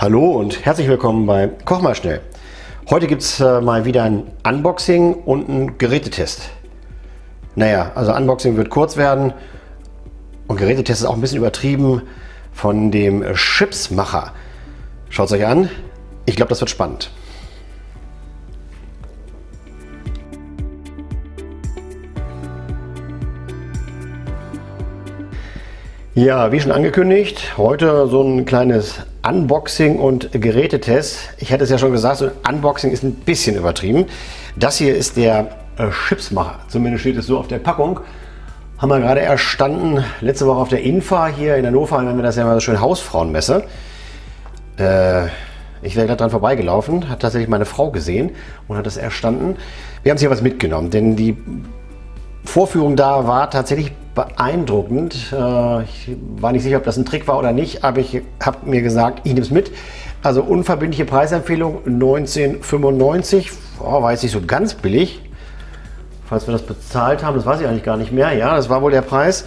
Hallo und herzlich willkommen bei Koch mal schnell. Heute gibt es äh, mal wieder ein Unboxing und einen Gerätetest. Naja, also Unboxing wird kurz werden und Gerätetest ist auch ein bisschen übertrieben von dem Chipsmacher. Schaut es euch an. Ich glaube, das wird spannend. Ja, wie schon angekündigt, heute so ein kleines Unboxing und Gerätetest. Ich hätte es ja schon gesagt, so ein Unboxing ist ein bisschen übertrieben. Das hier ist der äh, Chipsmacher, zumindest steht es so auf der Packung. Haben wir gerade erstanden, letzte Woche auf der Infa hier in Hannover, haben wir das ja mal so schön Hausfrauenmesse. Äh, ich wäre gerade dran vorbeigelaufen, hat tatsächlich meine Frau gesehen und hat das erstanden. Wir haben hier was mitgenommen, denn die Vorführung da war tatsächlich beeindruckend. Äh, ich war nicht sicher, ob das ein Trick war oder nicht, aber ich habe mir gesagt, ich nehme es mit. Also unverbindliche Preisempfehlung 1995, oh, war jetzt nicht so ganz billig. Falls wir das bezahlt haben, das weiß ich eigentlich gar nicht mehr. Ja, das war wohl der Preis.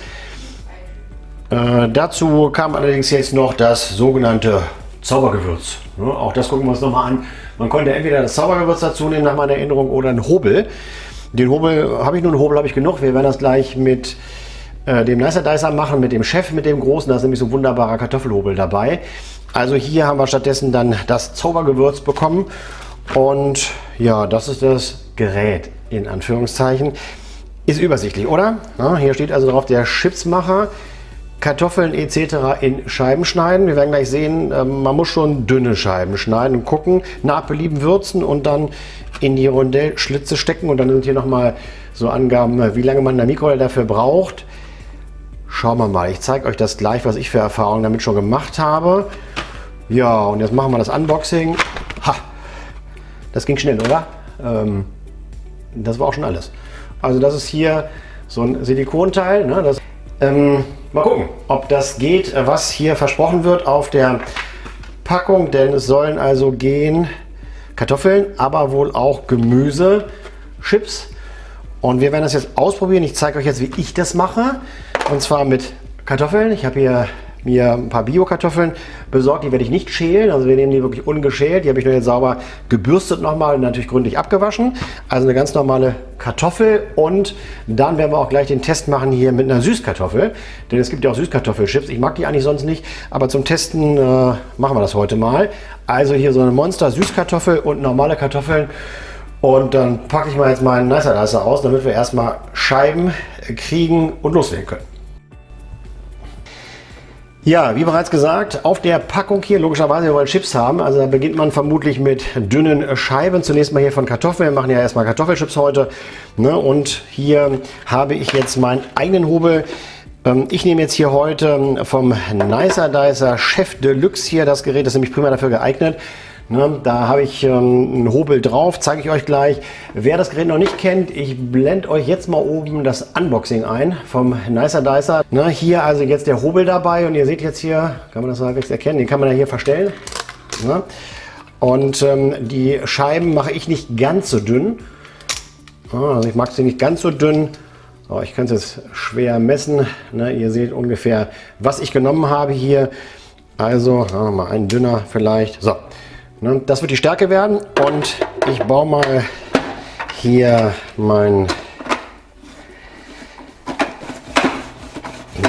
Äh, dazu kam allerdings jetzt noch das sogenannte Zaubergewürz. Ja, auch das gucken wir uns nochmal an. Man konnte entweder das Zaubergewürz dazu nehmen, nach meiner Erinnerung, oder einen Hobel. Den Hobel habe ich nun, einen Hobel habe ich genug. Wir werden das gleich mit äh, dem Nicer Dicer machen, mit dem Chef, mit dem großen. Da ist nämlich so ein wunderbarer Kartoffelhobel dabei. Also hier haben wir stattdessen dann das Zaubergewürz bekommen. Und ja, das ist das Gerät in Anführungszeichen. Ist übersichtlich, oder? Ja, hier steht also drauf der Chipsmacher. Kartoffeln etc. in Scheiben schneiden. Wir werden gleich sehen, ähm, man muss schon dünne Scheiben schneiden und gucken, nach Belieben würzen und dann in die Rondellschlitze stecken. Und dann sind hier nochmal so Angaben, wie lange man in der Mikrowelle dafür braucht. Schauen wir mal. Ich zeige euch das gleich, was ich für Erfahrungen damit schon gemacht habe. Ja, und jetzt machen wir das Unboxing. Ha! Das ging schnell, oder? Ähm, das war auch schon alles. Also das ist hier so ein Silikonteil. Ne? Das, ähm, mal gucken, ob das geht, was hier versprochen wird auf der Packung. Denn es sollen also gehen Kartoffeln, aber wohl auch Gemüse, Chips. Und wir werden das jetzt ausprobieren. Ich zeige euch jetzt, wie ich das mache. Und zwar mit Kartoffeln. Ich habe hier mir ein paar Bio-Kartoffeln besorgt. Die werde ich nicht schälen. Also wir nehmen die wirklich ungeschält. Die habe ich nur jetzt sauber gebürstet nochmal und natürlich gründlich abgewaschen. Also eine ganz normale Kartoffel. Und dann werden wir auch gleich den Test machen hier mit einer Süßkartoffel. Denn es gibt ja auch Süßkartoffelchips. Ich mag die eigentlich sonst nicht. Aber zum Testen äh, machen wir das heute mal. Also hier so eine Monster-Süßkartoffel und normale Kartoffeln. Und dann packe ich mal jetzt meinen Nicer Dicer aus, damit wir erstmal Scheiben kriegen und loslegen können. Ja, wie bereits gesagt, auf der Packung hier, logischerweise, wir wollen Chips haben. Also da beginnt man vermutlich mit dünnen Scheiben. Zunächst mal hier von Kartoffeln. Wir machen ja erstmal Kartoffelchips heute. Ne? Und hier habe ich jetzt meinen eigenen Hobel. Ähm, ich nehme jetzt hier heute vom Nicer Dicer Chef Deluxe hier das Gerät. Das ist nämlich prima dafür geeignet. Ne, da habe ich ähm, einen Hobel drauf, zeige ich euch gleich. Wer das Gerät noch nicht kennt, ich blende euch jetzt mal oben das Unboxing ein vom Nicer Dicer. Ne, hier also jetzt der Hobel dabei und ihr seht jetzt hier, kann man das halbwegs erkennen, den kann man ja hier verstellen. Ne? Und ähm, die Scheiben mache ich nicht ganz so dünn. Also ich mag sie nicht ganz so dünn. Oh, ich kann es jetzt schwer messen. Ne? Ihr seht ungefähr, was ich genommen habe hier. Also, mal ein dünner vielleicht. So, das wird die Stärke werden und ich baue mal hier mein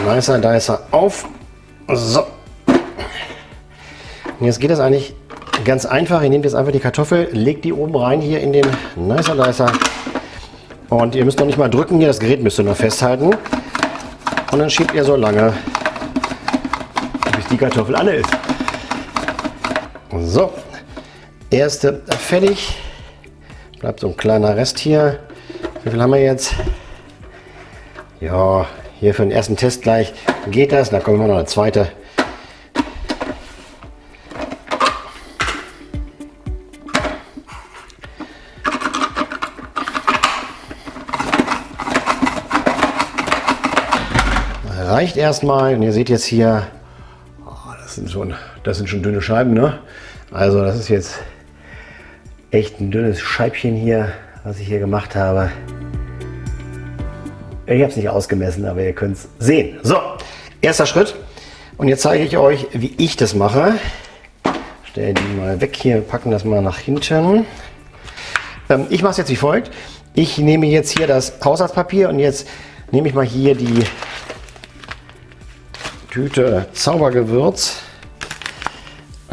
Nicer Dicer auf. So. Und jetzt geht das eigentlich ganz einfach. Ihr nehmt jetzt einfach die Kartoffel, legt die oben rein hier in den Nicer Dicer. Und ihr müsst noch nicht mal drücken hier, das Gerät müsst ihr nur festhalten. Und dann schiebt ihr so lange, bis die Kartoffel alle ist. So, erste fertig. Bleibt so ein kleiner Rest hier. Wie viel haben wir jetzt? Ja, hier für den ersten Test gleich geht das. Da kommen wir noch eine zweite. Reicht erstmal. Und ihr seht jetzt hier, oh, das, sind schon, das sind schon dünne Scheiben. Ne? Also das ist jetzt echt ein dünnes Scheibchen hier, was ich hier gemacht habe. Ich habe es nicht ausgemessen, aber ihr könnt es sehen. So, erster Schritt. Und jetzt zeige ich euch, wie ich das mache. stelle die mal weg hier, packen das mal nach hinten. Ähm, ich mache es jetzt wie folgt. Ich nehme jetzt hier das Haushaltspapier und jetzt nehme ich mal hier die Tüte Zaubergewürz.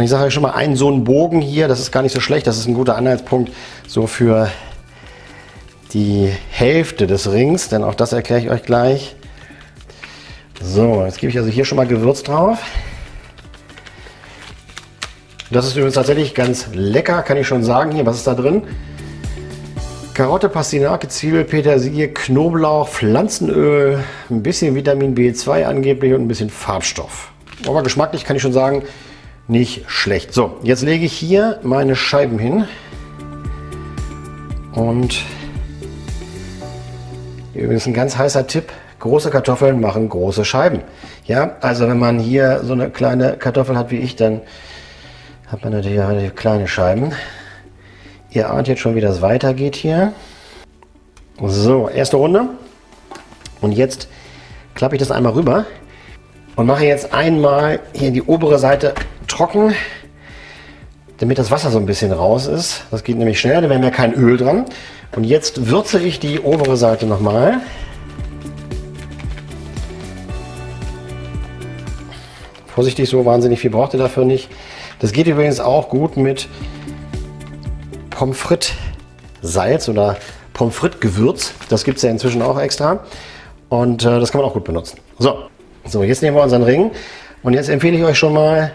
Und ich sage euch schon mal, einen so einen Bogen hier, das ist gar nicht so schlecht. Das ist ein guter Anhaltspunkt so für die Hälfte des Rings, denn auch das erkläre ich euch gleich. So, jetzt gebe ich also hier schon mal Gewürz drauf. Das ist übrigens tatsächlich ganz lecker, kann ich schon sagen. Hier, was ist da drin? Karotte, Pastinake, Zwiebel, Petersilie, Knoblauch, Pflanzenöl, ein bisschen Vitamin B2 angeblich und ein bisschen Farbstoff. Aber geschmacklich kann ich schon sagen, nicht schlecht. So, jetzt lege ich hier meine Scheiben hin. Und übrigens ein ganz heißer Tipp, große Kartoffeln machen große Scheiben. Ja, also wenn man hier so eine kleine Kartoffel hat wie ich, dann hat man natürlich relativ kleine Scheiben. Ihr ahnt jetzt schon, wie das weitergeht hier. So, erste Runde. Und jetzt klappe ich das einmal rüber und mache jetzt einmal hier die obere Seite trocken, damit das Wasser so ein bisschen raus ist. Das geht nämlich schnell, da wäre ja kein Öl dran. Und jetzt würze ich die obere Seite nochmal. Vorsichtig, so wahnsinnig viel braucht ihr dafür nicht. Das geht übrigens auch gut mit Pommes frites Salz oder Pommes frites Gewürz. Das gibt es ja inzwischen auch extra. Und äh, das kann man auch gut benutzen. So, so, jetzt nehmen wir unseren Ring. Und jetzt empfehle ich euch schon mal,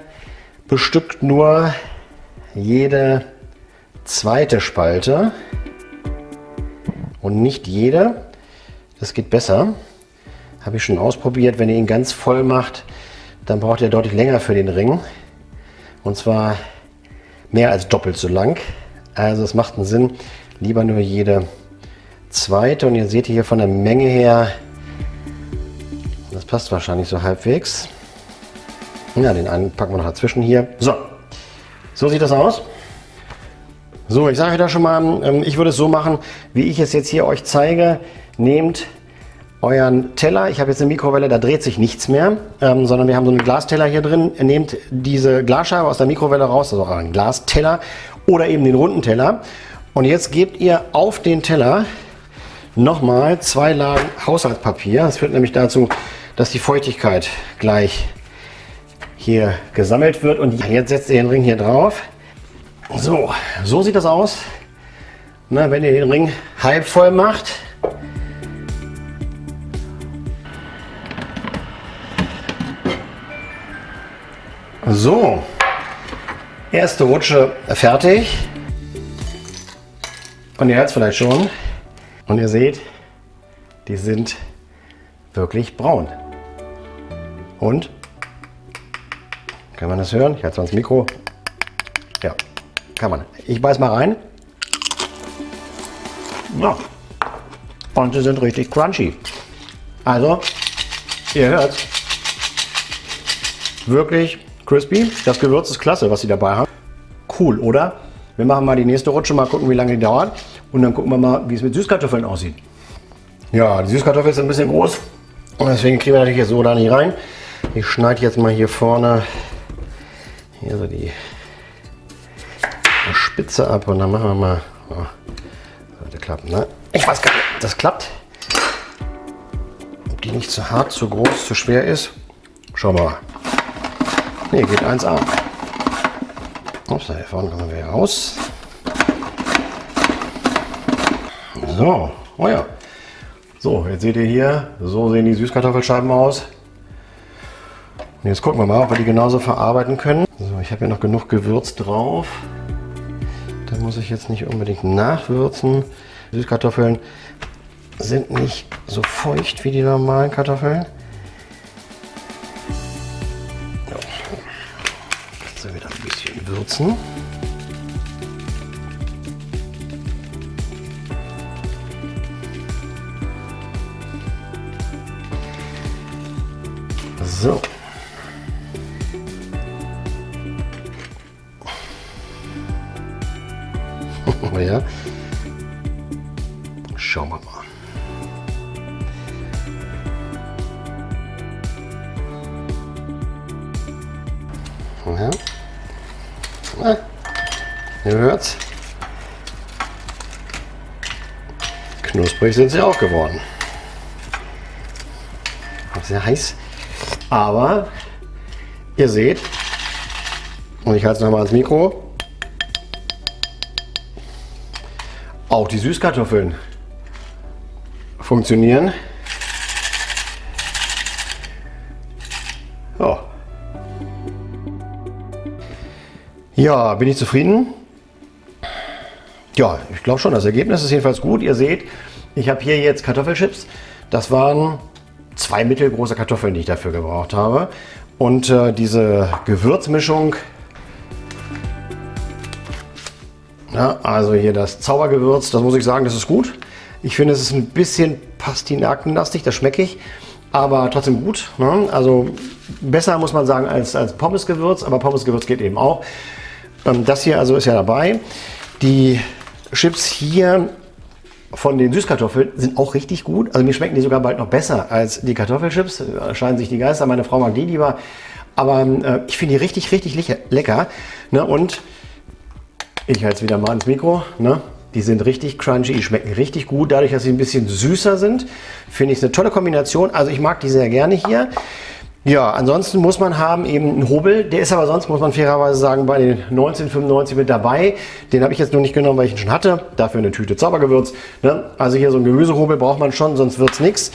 bestückt nur jede zweite Spalte und nicht jede. Das geht besser. Habe ich schon ausprobiert. Wenn ihr ihn ganz voll macht, dann braucht ihr deutlich länger für den Ring. Und zwar mehr als doppelt so lang. Also es macht einen Sinn, lieber nur jede zweite. Und ihr seht hier von der Menge her, das passt wahrscheinlich so halbwegs. Ja, den einen packen wir noch dazwischen hier. So, so sieht das aus. So, ich sage da schon mal, ähm, ich würde es so machen, wie ich es jetzt hier euch zeige. Nehmt euren Teller, ich habe jetzt eine Mikrowelle, da dreht sich nichts mehr, ähm, sondern wir haben so einen Glasteller hier drin. Nehmt diese Glasscheibe aus der Mikrowelle raus, also euren Glasteller oder eben den runden Teller. Und jetzt gebt ihr auf den Teller nochmal zwei Lagen Haushaltspapier. Das führt nämlich dazu, dass die Feuchtigkeit gleich hier gesammelt wird. Und jetzt setzt ihr den Ring hier drauf. So, so sieht das aus. Na, wenn ihr den Ring halb voll macht. So, erste Rutsche fertig. Und ihr hört es vielleicht schon. Und ihr seht, die sind wirklich braun. Und kann man das hören? Ich halte ins Mikro. Ja, kann man. Ich beiß mal rein. Ja. Und sie sind richtig crunchy. Also, ihr hört Wirklich crispy. Das Gewürz ist klasse, was sie dabei haben. Cool, oder? Wir machen mal die nächste Rutsche, mal gucken, wie lange die dauert. Und dann gucken wir mal, wie es mit Süßkartoffeln aussieht. Ja, die Süßkartoffeln sind ein bisschen groß. Und deswegen kriegen wir natürlich jetzt so da nicht rein. Ich schneide jetzt mal hier vorne hier so die Spitze ab und dann machen wir mal. Oh, sollte klappen, ne? Ich weiß gar nicht, das klappt. Ob die nicht zu hart, zu groß, zu schwer ist. Schauen wir mal. Ne, geht 1A. Ups, hier vorne kommen wir raus. So, oh ja. So, jetzt seht ihr hier, so sehen die Süßkartoffelscheiben aus. Und jetzt gucken wir mal, ob wir die genauso verarbeiten können. So, ich habe hier noch genug Gewürz drauf. Da muss ich jetzt nicht unbedingt nachwürzen. Süßkartoffeln sind nicht so feucht wie die normalen Kartoffeln. Jetzt wieder ein bisschen würzen. Ja. Schauen wir mal. Ja. Na, ihr hört's. Knusprig sind sie auch geworden. Sehr heiß. Aber ihr seht, und ich halte es nochmal ans Mikro, auch die Süßkartoffeln funktionieren. Ja. ja, bin ich zufrieden? Ja, ich glaube schon, das Ergebnis ist jedenfalls gut. Ihr seht, ich habe hier jetzt Kartoffelchips. Das waren zwei mittelgroße Kartoffeln, die ich dafür gebraucht habe. Und äh, diese Gewürzmischung, ja, also hier das Zaubergewürz, das muss ich sagen, das ist gut. Ich finde, es ist ein bisschen pastinakenlastig, das schmecke ich, aber trotzdem gut. Ne? Also besser muss man sagen als, als Pommesgewürz, aber Pommesgewürz geht eben auch. Ähm, das hier also ist ja dabei. Die Chips hier von den Süßkartoffeln sind auch richtig gut. Also mir schmecken die sogar bald noch besser als die Kartoffelchips. Scheinen sich die Geister. Meine Frau mag die lieber. Aber äh, ich finde die richtig, richtig lecker. Ne? Und ich halte es wieder mal ins Mikro. Ne? Die sind richtig crunchy, die schmecken richtig gut. Dadurch, dass sie ein bisschen süßer sind, finde ich es eine tolle Kombination. Also ich mag die sehr gerne hier. Ja, ansonsten muss man haben eben einen Hobel. Der ist aber sonst, muss man fairerweise sagen, bei den 1995 mit dabei. Den habe ich jetzt nur nicht genommen, weil ich ihn schon hatte. Dafür eine Tüte Zaubergewürz. Ne? Also hier so ein Gemüsehobel braucht man schon, sonst wird es nichts.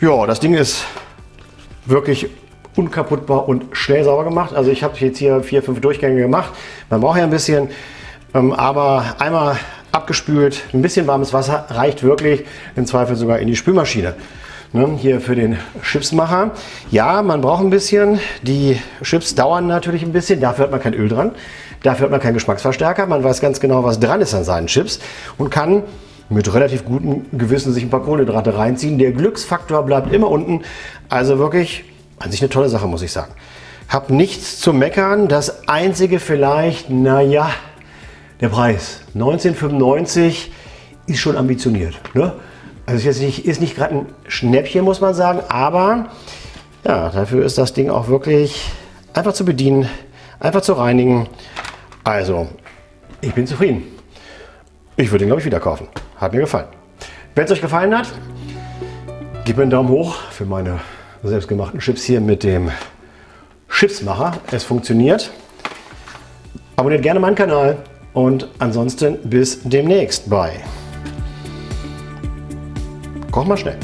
Ja, das Ding ist wirklich unkaputtbar und schnell sauber gemacht. Also ich habe jetzt hier vier, fünf Durchgänge gemacht. Man braucht ja ein bisschen, ähm, aber einmal abgespült, ein bisschen warmes Wasser reicht wirklich, im Zweifel sogar in die Spülmaschine. Ne, hier für den Chipsmacher. Ja, man braucht ein bisschen. Die Chips dauern natürlich ein bisschen. Dafür hat man kein Öl dran. Dafür hat man keinen Geschmacksverstärker. Man weiß ganz genau, was dran ist an seinen Chips und kann mit relativ gutem Gewissen sich ein paar Kohlenhydrate reinziehen. Der Glücksfaktor bleibt immer unten. Also wirklich an sich eine tolle Sache, muss ich sagen. Hab nichts zu meckern. Das einzige vielleicht, naja, der Preis. 1995 ist schon ambitioniert. Ne? Also ist, nicht, nicht gerade ein Schnäppchen, muss man sagen, aber ja, dafür ist das Ding auch wirklich einfach zu bedienen, einfach zu reinigen. Also, ich bin zufrieden. Ich würde ihn, glaube ich, wieder kaufen. Hat mir gefallen. Wenn es euch gefallen hat, gebt mir einen Daumen hoch für meine selbstgemachten Chips hier mit dem Chipsmacher. Es funktioniert. Abonniert gerne meinen Kanal und ansonsten bis demnächst. Bye. Koch mal schnell.